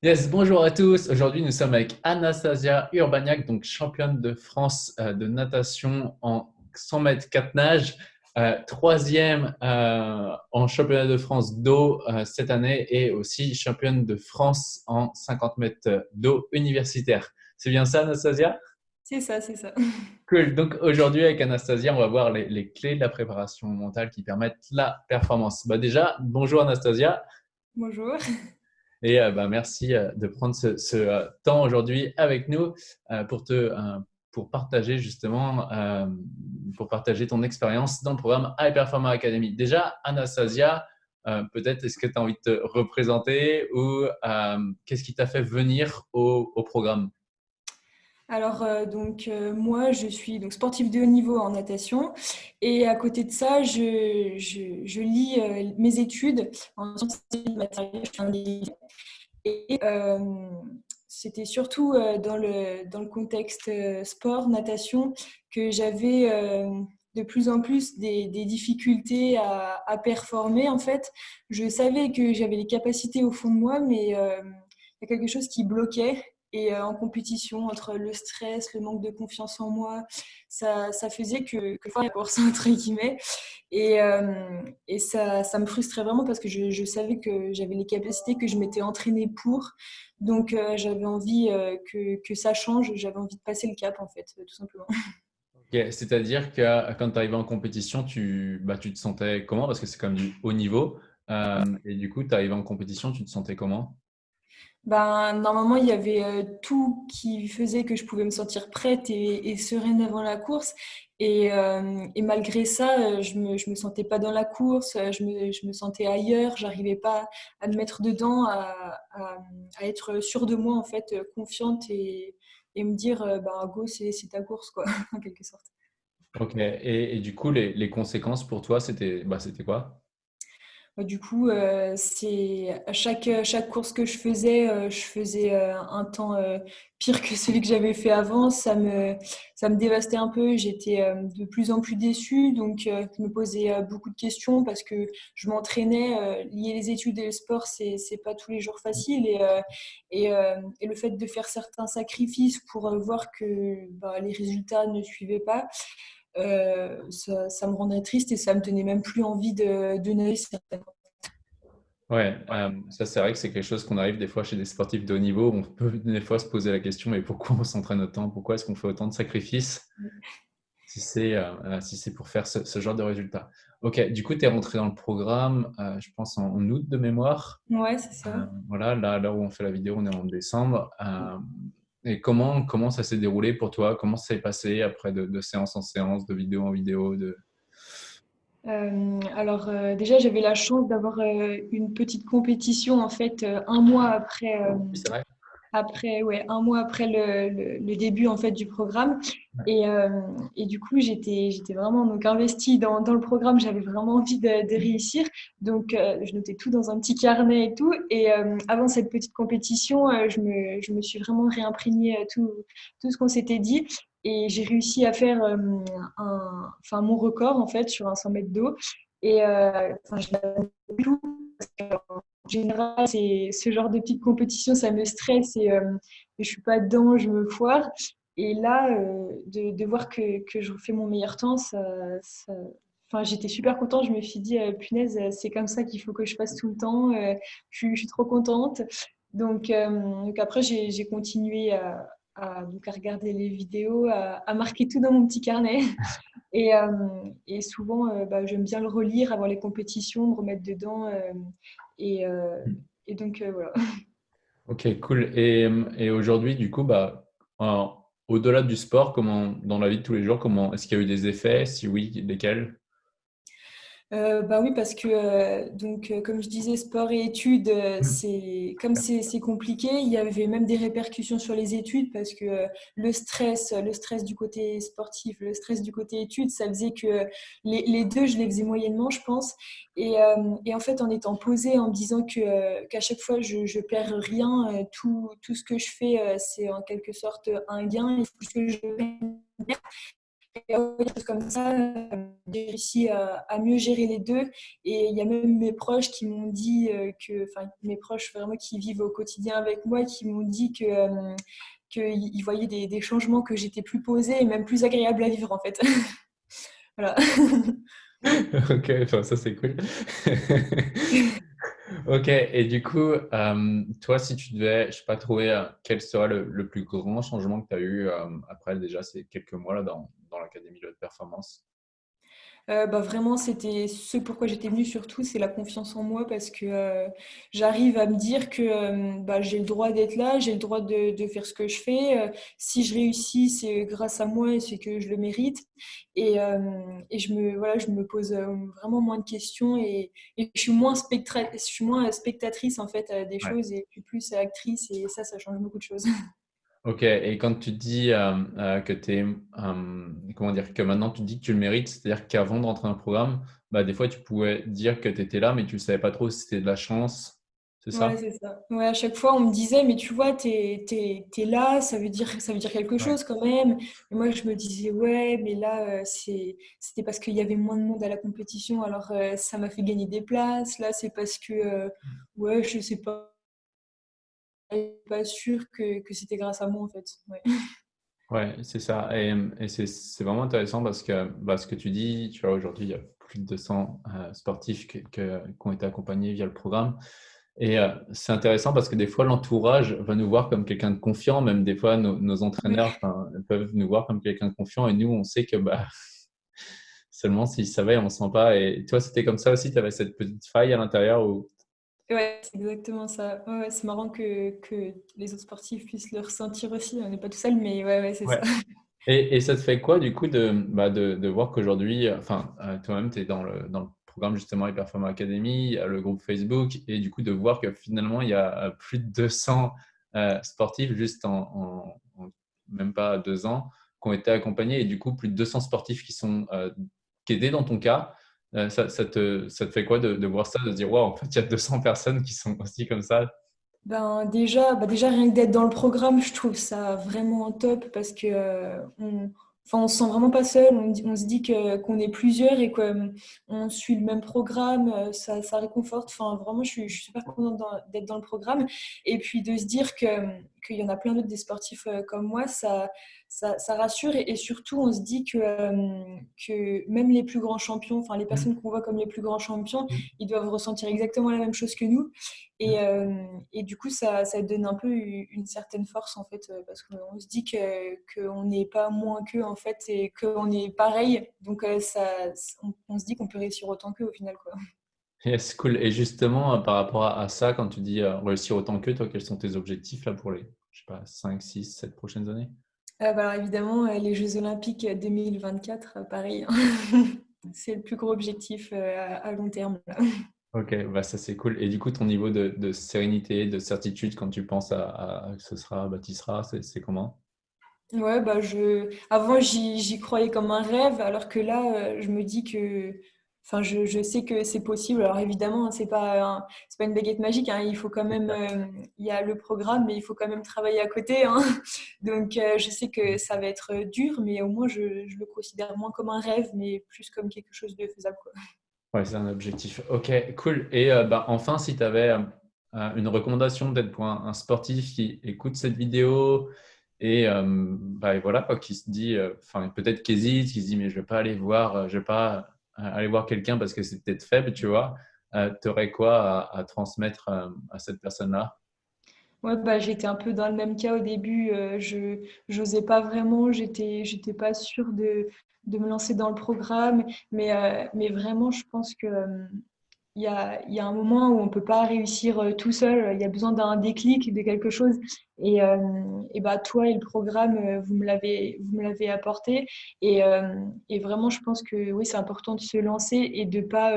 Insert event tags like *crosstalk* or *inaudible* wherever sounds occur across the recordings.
Yes, bonjour à tous. Aujourd'hui, nous sommes avec Anastasia Urbaniak, donc championne de France euh, de natation en 100 mètres 4 nages, euh, troisième euh, en championnat de France d'eau cette année et aussi championne de France en 50 mètres d'eau universitaire. C'est bien ça, Anastasia? C'est ça, c'est ça. *laughs* Cool. Donc aujourd'hui, avec Anastasia, on va voir les, clés de la préparation mentale qui permettent la performance. Bah déjà, bonjour Anastasia. Bonjour. *laughs* Et euh, bah, merci euh, de prendre ce, euh, temps aujourd'hui avec nous pour, te, pour partager justement, pour partager ton expérience dans le programme High Performer Academy. Déjà, Anastasia, peut-être est-ce que tu as envie de te représenter ou qu'est-ce qui t'a fait venir au, au programme? Alors, donc, moi, je suis donc, sportive de haut niveau en natation. Et à côté de ça, je, lis mes études en sciences matérielles. Et c'était surtout dans, le, dans le contexte sport, natation, que j'avais de plus en plus des, des difficultés à, à, performer. En fait, je savais que j'avais les capacités au fond de moi, mais il y a quelque chose qui bloquait et euh, en compétition, entre le stress, le manque de confiance en moi, ça, ça faisait que, que faire la *laughs* entre guillemets. Et, euh, et ça, ça, me frustrait vraiment parce que je, savais que j'avais les capacités que je m'étais entraînée pour. Donc euh, j'avais envie que, que, ça change, j'avais envie de passer le cap, en fait, tout simplement. *laughs* C'est-à-dire que quand tu arrivais en compétition, tu, bah, tu te sentais comment? Parce que c'est comme du haut niveau. et du coup, tu arrivais en compétition, tu te sentais comment? Ben, normalement, il y avait euh, tout qui faisait que je pouvais me sentir prête et, sereine avant la course. Et, euh, malgré ça, euh, je ne me, je me, sentais pas dans la course, je me, je me sentais ailleurs, j'arrivais pas à me mettre dedans, à, à, être sûre de moi, en fait, confiante et, et me dire, bah, go, c'est ta course, quoi, *laughs* en quelque sorte. Ok, et, du coup, les, conséquences pour toi, c'était bah, quoi? Du coup, euh, c'est chaque, chaque course que je faisais, euh, je faisais euh, un temps pire que celui que j'avais fait avant. Ça me, ça me dévastait un peu. J'étais de plus en plus déçue. Donc, je me posais beaucoup de questions parce que je m'entraînais. lier les études et le sport, c'est n'est pas tous les jours facile. Et, et, et, le fait de faire certains sacrifices pour voir que bah, les résultats ne suivaient pas, euh, ça, me rendait triste et ça me donnait même plus envie de, de nager. Ouais, euh, ça c'est vrai que c'est quelque chose qu'on arrive des fois chez des sportifs de haut niveau. On peut des fois se poser la question mais pourquoi on s'entraîne autant? Pourquoi est-ce qu'on fait autant de sacrifices? Si c'est euh, si c'est pour faire ce, genre de résultats Ok, du coup, tu es rentré dans le programme, je pense en, août de mémoire. Ouais, c'est ça. voilà, là, là où on fait la vidéo, on est en décembre. Et comment, comment ça s'est déroulé pour toi? Comment ça s'est passé après de, séance en séance, de vidéo en vidéo de... Euh, alors euh, déjà j'avais la chance d'avoir euh, une petite compétition en fait un mois après c'est vrai après, ouais, un mois après le, le, début en fait du programme. Et, euh, et du coup, j'étais, j'étais vraiment donc investie dans, dans le programme. J'avais vraiment envie de, de réussir. Donc, euh, je notais tout dans un petit carnet et tout. Et euh, avant cette petite compétition, je me, je, me, suis vraiment réimprégnée tout, tout ce qu'on s'était dit. Et j'ai réussi à faire un, enfin, mon record en fait sur un 100 mètres d'eau. Et enfin, je en général, c'est ce genre de petite compétition, ça me stresse et, euh, je suis pas dedans, je me foire. Et là, euh, de, voir que, je refais mon meilleur temps, Enfin, j'étais super contente. Je me suis dit, euh, punaise, c'est comme ça qu'il faut que je fasse tout le temps. je, suis, trop contente. Donc, après, j'ai continué à, regarder les vidéos, à, marquer tout dans mon petit carnet. Et, souvent, bah, j'aime bien le relire avant les compétitions, me remettre dedans. Euh, et donc, euh, voilà. Ok, cool. Et, et aujourd'hui, du coup, bah, au-delà du sport, comment, dans la vie de tous les jours, comment est-ce qu'il y a eu des effets? Si oui, lesquels? Euh, bah oui, parce que euh, donc euh, comme je disais, sport et études, mmh. c'est comme c'est compliqué. Il y avait même des répercussions sur les études parce que le stress, le stress du côté sportif, le stress du côté études, ça faisait que les, les deux, je les faisais moyennement, je pense. Et, et en fait, en étant posée, en me disant que qu'à chaque fois je, je perds rien, tout, tout ce que je fais, c'est en quelque sorte un gain. Et ce que je comme ça, j'ai réussi à, mieux gérer les deux. Et il y a même mes proches qui m'ont dit que, enfin, mes proches vraiment qui vivent au quotidien avec moi, qui m'ont dit que qu'ils voyaient des, changements, que j'étais plus posée et même plus agréable à vivre en fait. *laughs* voilà. *laughs* ok, enfin, ça c'est cool. *laughs* ok, et du coup, euh, toi, si tu devais, je sais pas, trouver euh, quel serait le, plus grand changement que tu as eu euh, après déjà ces quelques mois là dans, dans l'académie de performance? Euh, bah, vraiment, c'était ce pourquoi j'étais venue surtout, c'est la confiance en moi parce que euh, j'arrive à me dire que euh, bah, j'ai le droit d'être là, j'ai le droit de, de, faire ce que je fais. si je réussis, c'est grâce à moi et c'est que je le mérite. Et, et, je, me, voilà, je me pose vraiment moins de questions et, et je, suis moins je suis moins spectatrice en fait des choses et plus actrice et ça, ça change beaucoup de choses. *laughs* Ok, et quand tu dis euh, euh, que tu es, euh, comment dire, que maintenant tu dis que tu le mérites, c'est-à-dire qu'avant de rentrer dans le programme, bah, des fois tu pouvais dire que tu étais là, mais tu ne savais pas trop si c'était de la chance, c'est ça? Ouais, c'est ça. Ouais, à chaque fois, on me disait, mais tu vois, tu es, es, là, ça veut dire, ça veut dire quelque chose quand même. Et moi, je me disais, ouais, mais là, c'était parce qu'il y avait moins de monde à la compétition, alors ça m'a fait gagner des places. Là, c'est parce que, mmh. ouais, je sais pas pas sûr que, que c'était grâce à moi en fait. Ouais, *laughs* ouais c'est ça. Et, et c'est vraiment intéressant parce que bah, ce que tu dis, tu vois, aujourd'hui, il y a plus de 200 euh, sportifs qui ont été accompagnés via le programme. Et euh, c'est intéressant parce que des fois, l'entourage va nous voir comme quelqu'un de confiant. Même des fois, nos, entraîneurs peuvent nous voir comme quelqu'un de confiant. Et nous, on sait que bah, *laughs* seulement s'ils savaient, on ne sent pas. Et toi, c'était comme ça aussi? Tu avais cette petite faille à l'intérieur où Ouais, c'est exactement ça. Ouais, c'est marrant que, que, les autres sportifs puissent le ressentir aussi. On n'est pas tout seul, mais ouais, ouais c'est ça. *laughs* Et, et, ça te fait quoi du coup de, bah, de, de voir qu'aujourd'hui, enfin, euh, toi-même, tu es dans le, dans le programme justement Hyperforma Academy, le groupe Facebook, et du coup de voir que finalement, il y a euh, plus de 200 euh, sportifs juste en, même pas deux ans qui ont été accompagnés, et du coup plus de 200 sportifs qui sont qui étaient dans ton cas euh, ça, te, ça, te, fait quoi de, voir ça, de se dire, waouh, en fait, il y a 200 personnes qui sont aussi comme ça? Ben, déjà, bah déjà, rien que d'être dans le programme, je trouve ça vraiment top parce que euh, Enfin, se sent vraiment pas seul, on, se dit qu'on est plusieurs et qu'on euh, suit le même programme, ça, ça réconforte. Enfin, vraiment, je suis, super contente d'être dans le programme. Et puis de se dire qu'il y en a plein d'autres des sportifs comme moi, ça, ça, rassure et, surtout on se dit que, euh, que même les plus grands champions, enfin les mm. personnes qu'on voit comme les plus grands champions, mm. ils doivent ressentir exactement la même chose que nous. Et, mm. euh, et du coup, ça, ça, donne un peu une certaine force en fait, euh, parce qu'on se dit qu'on n'est pas moins qu'eux en fait et qu'on est pareil. Donc ça, on, se dit qu'on peut réussir autant qu'eux au final. Quoi. Yes, cool. Et justement, par rapport à, ça, quand tu dis réussir autant qu'eux, toi, quels sont tes objectifs là pour les je sais pas, 5, 6, 7 prochaines années? Ah, bah, alors évidemment, euh, les Jeux Olympiques 2024, euh, pareil, hein. *laughs* c'est le plus gros objectif euh, à long terme. Ok, bah ça c'est cool. Et du coup, ton niveau de, sérénité, de certitude quand tu penses à, que ce sera, bah, c'est comment? Ouais, bah je... avant j'y croyais comme un rêve, alors que là, je me dis que Enfin, je, je, sais que c'est possible. Alors évidemment, c'est pas c'est pas une baguette magique. Hein. Il faut quand même, euh, il y a le programme, mais il faut quand même travailler à côté. Hein. *laughs* Donc, euh, je sais que ça va être dur, mais au moins je, je, le considère moins comme un rêve, mais plus comme quelque chose de faisable. Quoi. Ouais, c'est un objectif. Ok, cool. Et euh, bah, enfin, si tu avais une recommandation d'être pour un, sportif qui écoute cette vidéo et, bah, voilà, quoi, qui se dit, enfin peut-être qui hésite, qui se dit mais je vais pas aller voir, je vais pas aller voir quelqu'un parce que c'est peut-être faible, tu vois, euh, tu aurais quoi à, transmettre euh, à cette personne-là? Ouais, bah, j'étais un peu dans le même cas au début. Euh, je n'osais pas vraiment, j'étais j'étais pas sûre de, de, me lancer dans le programme. Mais, mais vraiment, je pense que il y a, un moment où on ne peut pas réussir euh, tout seul. Il y a besoin d'un déclic, de quelque chose. Et, euh, bah, toi et le programme, euh, vous me l'avez, apporté. Et, et, vraiment, je pense que oui, c'est important de se lancer et de pas,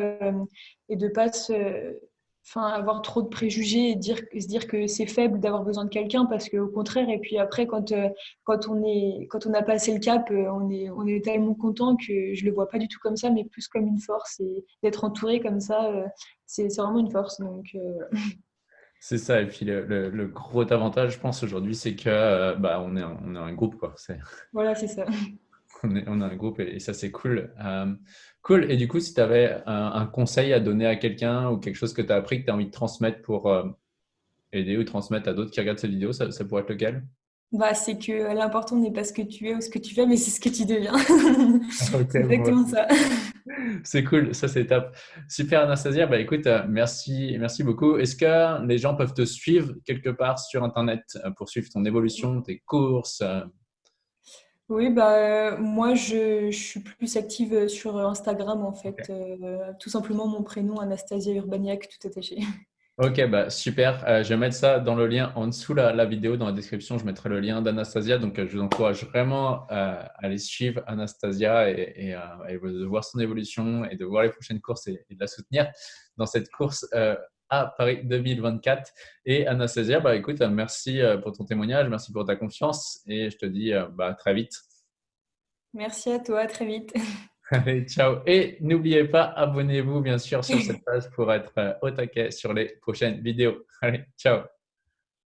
et de pas se enfin, avoir trop de préjugés et dire, se dire que c'est faible d'avoir besoin de quelqu'un parce qu'au contraire, et puis après, quand, euh, quand, on est, quand on a passé le cap, euh, on est, on est tellement content que je le vois pas du tout comme ça, mais plus comme une force. Et d'être entouré comme ça, euh, c'est vraiment une force. Donc, *laughs* C'est ça, et puis le, le, gros avantage, je pense, aujourd'hui, c'est que bah, on, est un, on est un groupe. Quoi. Voilà, c'est ça. On, est, on a un groupe et, ça, c'est cool. cool. Et du coup, si tu avais un, conseil à donner à quelqu'un ou quelque chose que tu as appris que tu as envie de transmettre pour aider ou transmettre à d'autres qui regardent cette vidéo, ça, ça pourrait être lequel? Bah, c'est que l'important n'est pas ce que tu es ou ce que tu fais, mais c'est ce que tu deviens. *laughs* exactement ça. *laughs* C'est cool, ça c'est top. Super Anastasia, bah écoute, euh, merci, merci beaucoup. Est-ce que les gens peuvent te suivre quelque part sur Internet euh, pour suivre ton évolution, tes courses euh? Oui, bah, moi je, je, suis plus active sur Instagram en fait. tout simplement mon prénom Anastasia Urbaniak tout attaché. Ok, bah, super. Euh, je vais mettre ça dans le lien en dessous la, la vidéo, dans la description. Je mettrai le lien d'Anastasia. Donc, euh, je vous encourage vraiment euh, à aller suivre Anastasia et, de voir son évolution et de voir les prochaines courses et, de la soutenir dans cette course à Paris 2024. Et Anastasia, bah, écoute, merci pour ton témoignage, merci pour ta confiance et je te dis bah, très vite. Merci à toi, très vite. *laughs* Allez, ciao. Et n'oubliez pas, abonnez-vous bien sûr sur cette *laughs* page pour être euh, au taquet sur les prochaines vidéos. Allez, ciao.